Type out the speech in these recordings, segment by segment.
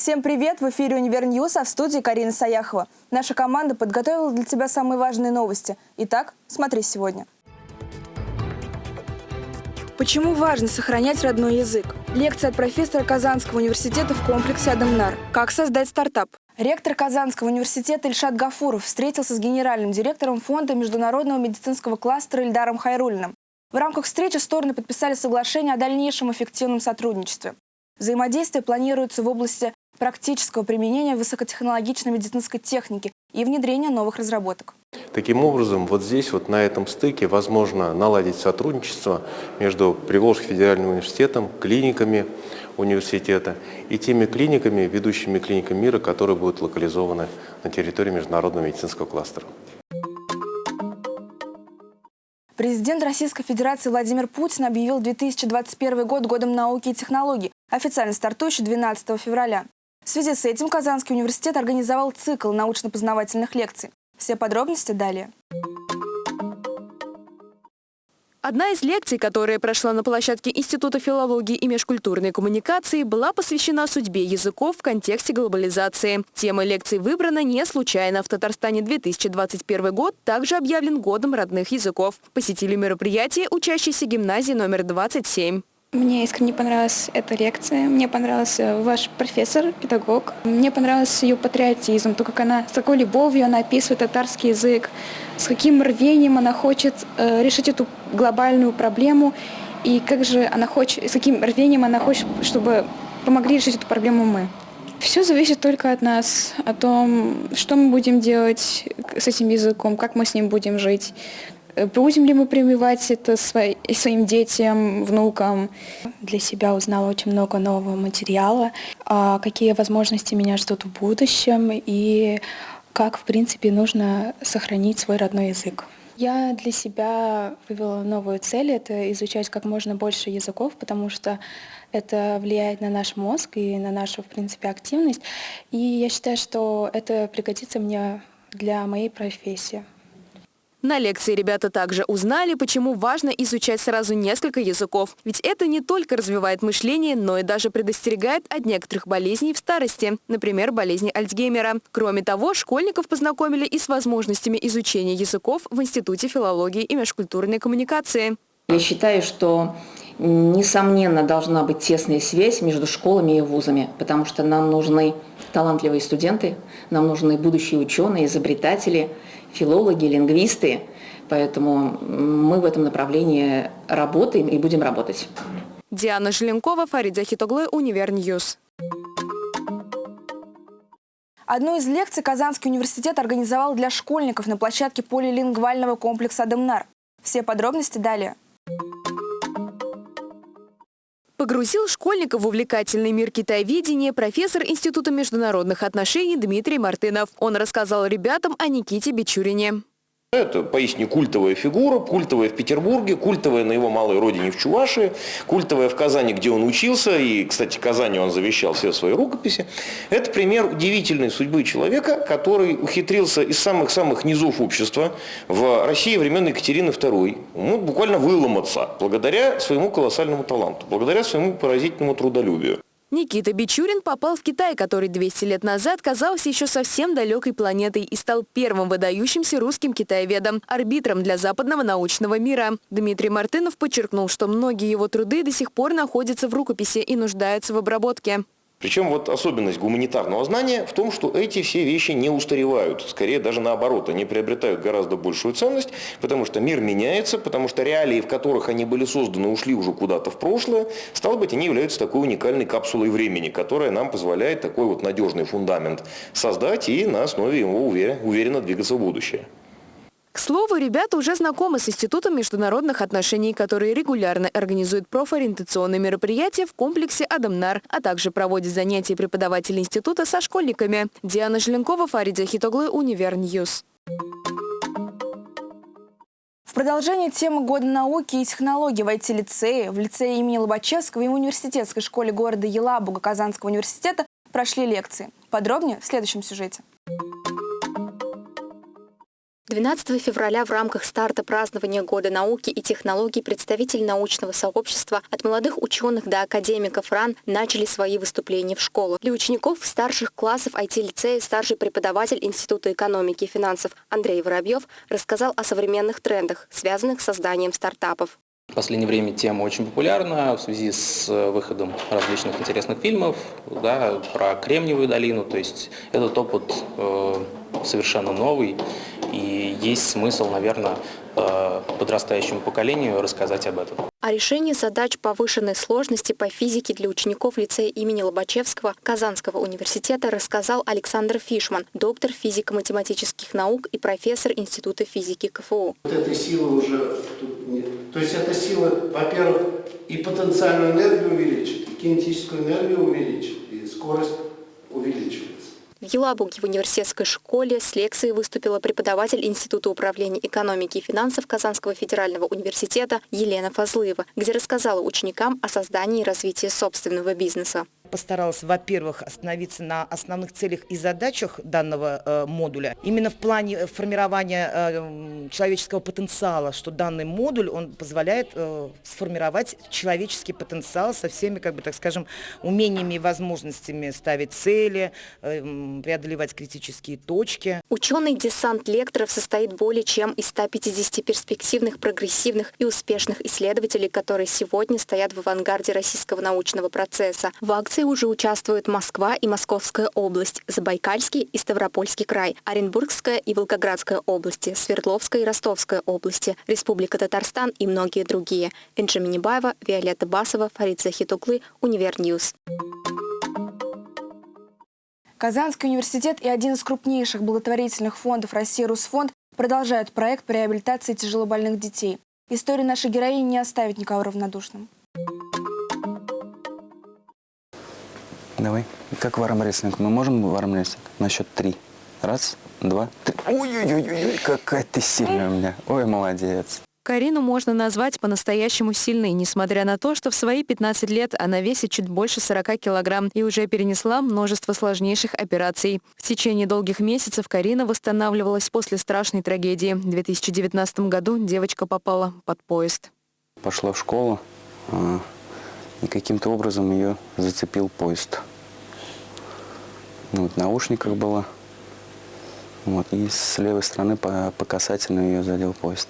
Всем привет! В эфире «Универ News», а в студии Карина Саяхова. Наша команда подготовила для тебя самые важные новости. Итак, смотри сегодня. Почему важно сохранять родной язык? Лекция от профессора Казанского университета в комплексе «Адымнар». Как создать стартап? Ректор Казанского университета Ильшат Гафуров встретился с генеральным директором фонда международного медицинского кластера Ильдаром Хайрулиным. В рамках встречи стороны подписали соглашение о дальнейшем эффективном сотрудничестве. Взаимодействие планируется в области практического применения высокотехнологичной медицинской техники и внедрения новых разработок. Таким образом, вот здесь, вот на этом стыке, возможно наладить сотрудничество между Приволжским федеральным университетом, клиниками университета и теми клиниками, ведущими клиниками мира, которые будут локализованы на территории международного медицинского кластера. Президент Российской Федерации Владимир Путин объявил 2021 год годом науки и технологий, официально стартующий 12 февраля. В связи с этим Казанский университет организовал цикл научно-познавательных лекций. Все подробности далее. Одна из лекций, которая прошла на площадке Института филологии и межкультурной коммуникации, была посвящена судьбе языков в контексте глобализации. Тема лекции выбрана не случайно. В Татарстане 2021 год также объявлен годом родных языков. Посетили мероприятие учащиеся гимназии номер 27. Мне искренне понравилась эта лекция, мне понравился ваш профессор, педагог. Мне понравился ее патриотизм, то, как она, с какой любовью она описывает татарский язык, с каким рвением она хочет э, решить эту глобальную проблему, и как же она хочет, с каким рвением она хочет, чтобы помогли решить эту проблему мы. Все зависит только от нас, о том, что мы будем делать с этим языком, как мы с ним будем жить, будем ли мы прививать это своим детям, внукам? Для себя узнала очень много нового материала, а какие возможности меня ждут в будущем и как, в принципе, нужно сохранить свой родной язык. Я для себя вывела новую цель — это изучать как можно больше языков, потому что это влияет на наш мозг и на нашу, в принципе, активность. И я считаю, что это пригодится мне для моей профессии. На лекции ребята также узнали, почему важно изучать сразу несколько языков. Ведь это не только развивает мышление, но и даже предостерегает от некоторых болезней в старости, например, болезни Альцгеймера. Кроме того, школьников познакомили и с возможностями изучения языков в Институте филологии и межкультурной коммуникации. Я считаю, что несомненно должна быть тесная связь между школами и вузами, потому что нам нужны талантливые студенты, нам нужны будущие ученые, изобретатели, филологи, лингвисты. Поэтому мы в этом направлении работаем и будем работать. Диана Желенкова, Фарид Захитоглы, Универ News. Одну из лекций Казанский университет организовал для школьников на площадке полилингвального комплекса «Адымнар». Все подробности далее. Погрузил школьников в увлекательный мир китайведения профессор Института международных отношений Дмитрий Мартынов. Он рассказал ребятам о Никите Бичурине. Это поистине культовая фигура, культовая в Петербурге, культовая на его малой родине в Чувашии, культовая в Казани, где он учился, и, кстати, Казани он завещал все свои рукописи. Это пример удивительной судьбы человека, который ухитрился из самых-самых низов общества в России времен Екатерины II ну, буквально выломаться благодаря своему колоссальному таланту, благодаря своему поразительному трудолюбию. Никита Бичурин попал в Китай, который 200 лет назад казался еще совсем далекой планетой и стал первым выдающимся русским китаеведом, арбитром для западного научного мира. Дмитрий Мартынов подчеркнул, что многие его труды до сих пор находятся в рукописи и нуждаются в обработке. Причем вот особенность гуманитарного знания в том, что эти все вещи не устаревают. Скорее даже наоборот, они приобретают гораздо большую ценность, потому что мир меняется, потому что реалии, в которых они были созданы, ушли уже куда-то в прошлое. Стало быть, они являются такой уникальной капсулой времени, которая нам позволяет такой вот надежный фундамент создать и на основе его уверенно двигаться в будущее. К слову, ребята уже знакомы с Институтом международных отношений, который регулярно организует профориентационные мероприятия в комплексе «Адымнар», а также проводит занятия преподавателей института со школьниками. Диана Желенкова, Фарид Захитоглы, Univer News. В продолжение темы Года науки и технологий в IT-лицее, в лицее имени Лобачевского и в университетской школе города Елабуга Казанского университета прошли лекции. Подробнее в следующем сюжете. 12 февраля в рамках старта празднования Года науки и технологий представители научного сообщества от молодых ученых до академиков РАН начали свои выступления в школах. Для учеников старших классов IT-лицея старший преподаватель Института экономики и финансов Андрей Воробьев рассказал о современных трендах, связанных с созданием стартапов. В последнее время тема очень популярна в связи с выходом различных интересных фильмов да, про Кремниевую долину. То есть этот опыт э, совершенно новый. И есть смысл, наверное, э, подрастающему поколению рассказать об этом. О решении задач повышенной сложности по физике для учеников лицея имени Лобачевского Казанского университета рассказал Александр Фишман, доктор физико-математических наук и профессор Института физики КФУ. Вот этой силы уже нет. То есть эта сила, во-первых, и потенциальную энергию увеличит, и кинетическую энергию увеличит, и скорость увеличивает. В Елабуге в университетской школе с лекцией выступила преподаватель Института управления экономики и финансов Казанского федерального университета Елена Фазлыева, где рассказала ученикам о создании и развитии собственного бизнеса постаралась, во-первых, остановиться на основных целях и задачах данного э, модуля. Именно в плане э, формирования э, человеческого потенциала, что данный модуль, он позволяет сформировать человеческий потенциал со всеми, как бы, так скажем, умениями и возможностями ставить цели, преодолевать критические точки. Ученый десант лекторов состоит более чем из 150 перспективных, прогрессивных и успешных исследователей, которые сегодня стоят в авангарде российского научного процесса. В акции акции уже участвуют Москва и Московская область, Забайкальский и Ставропольский край, Оренбургская и Волгоградская области, Свердловская и Ростовская области, Республика Татарстан и многие другие. Энджи Минибаева, Виолетта Басова, Фарид Захитуглы, Univer News. Казанский университет и один из крупнейших благотворительных фондов России «Русфонд» продолжают проект по реабилитации тяжелобольных детей. История нашей героини не оставит никого равнодушным. Давай. Как в армрестлинг? Мы можем в армрестлинг? На счет три. Раз, два, три. Ой-ой-ой, какая ты сильная у меня. Ой, молодец. Карину можно назвать по-настоящему сильной, несмотря на то, что в свои 15 лет она весит чуть больше 40 килограмм и уже перенесла множество сложнейших операций. В течение долгих месяцев Карина восстанавливалась после страшной трагедии. В 2019 году девочка попала под поезд. Пошла в школу, а, и каким-то образом ее зацепил поезд. Ну, вот, наушниках была. Вот, и с левой стороны по, по касательной ее задел поезд.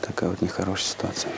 Такая вот нехорошая ситуация.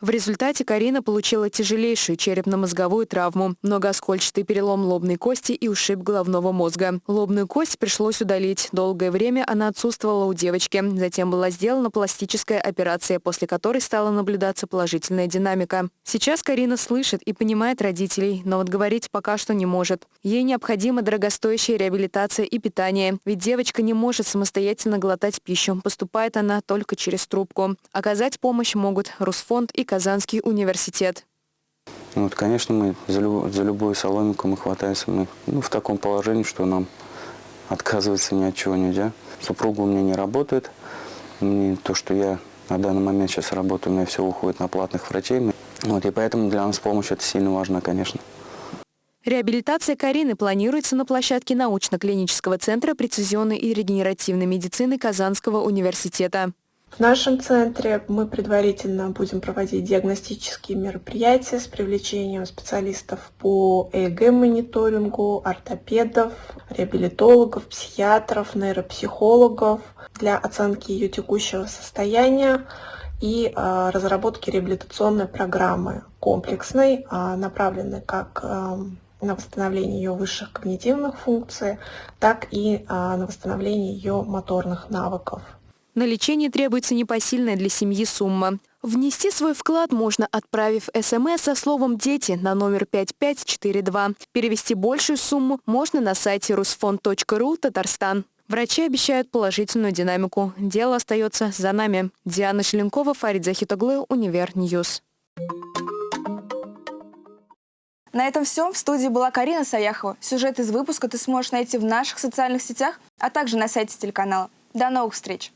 В результате Карина получила тяжелейшую черепно-мозговую травму, многооскольчатый перелом лобной кости и ушиб головного мозга. Лобную кость пришлось удалить. Долгое время она отсутствовала у девочки. Затем была сделана пластическая операция, после которой стала наблюдаться положительная динамика. Сейчас Карина слышит и понимает родителей, но вот говорить пока что не может. Ей необходима дорогостоящая реабилитация и питание, ведь девочка не может самостоятельно глотать пищу. Поступает она только через трубку. Оказать помощь могут Русфонд и Казанский университет. Ну, вот, конечно, мы за, люб, за любую соломинку мы хватаемся. Мы ну, в таком положении, что нам отказываться ни от чего нельзя. Супруга у меня не работает. Мне то, что я на данный момент сейчас работаю, у меня все уходит на платных врачей. Вот, и поэтому для нас помощь это сильно важно, конечно. Реабилитация Карины планируется на площадке научно-клинического центра прецизионной и регенеративной медицины Казанского университета. В нашем центре мы предварительно будем проводить диагностические мероприятия с привлечением специалистов по ЭЭГ-мониторингу, ортопедов, реабилитологов, психиатров, нейропсихологов для оценки ее текущего состояния и э, разработки реабилитационной программы комплексной, э, направленной как э, на восстановление ее высших когнитивных функций, так и на восстановление ее моторных навыков. На лечение требуется непосильная для семьи сумма. Внести свой вклад можно, отправив СМС со словом «Дети» на номер 5542. Перевести большую сумму можно на сайте rusfond.ru Татарстан. Врачи обещают положительную динамику. Дело остается за нами. Диана Шеленкова, Фарид Захитоглы, Univer News. На этом все. В студии была Карина Саяхова. Сюжет из выпуска ты сможешь найти в наших социальных сетях, а также на сайте телеканала. До новых встреч!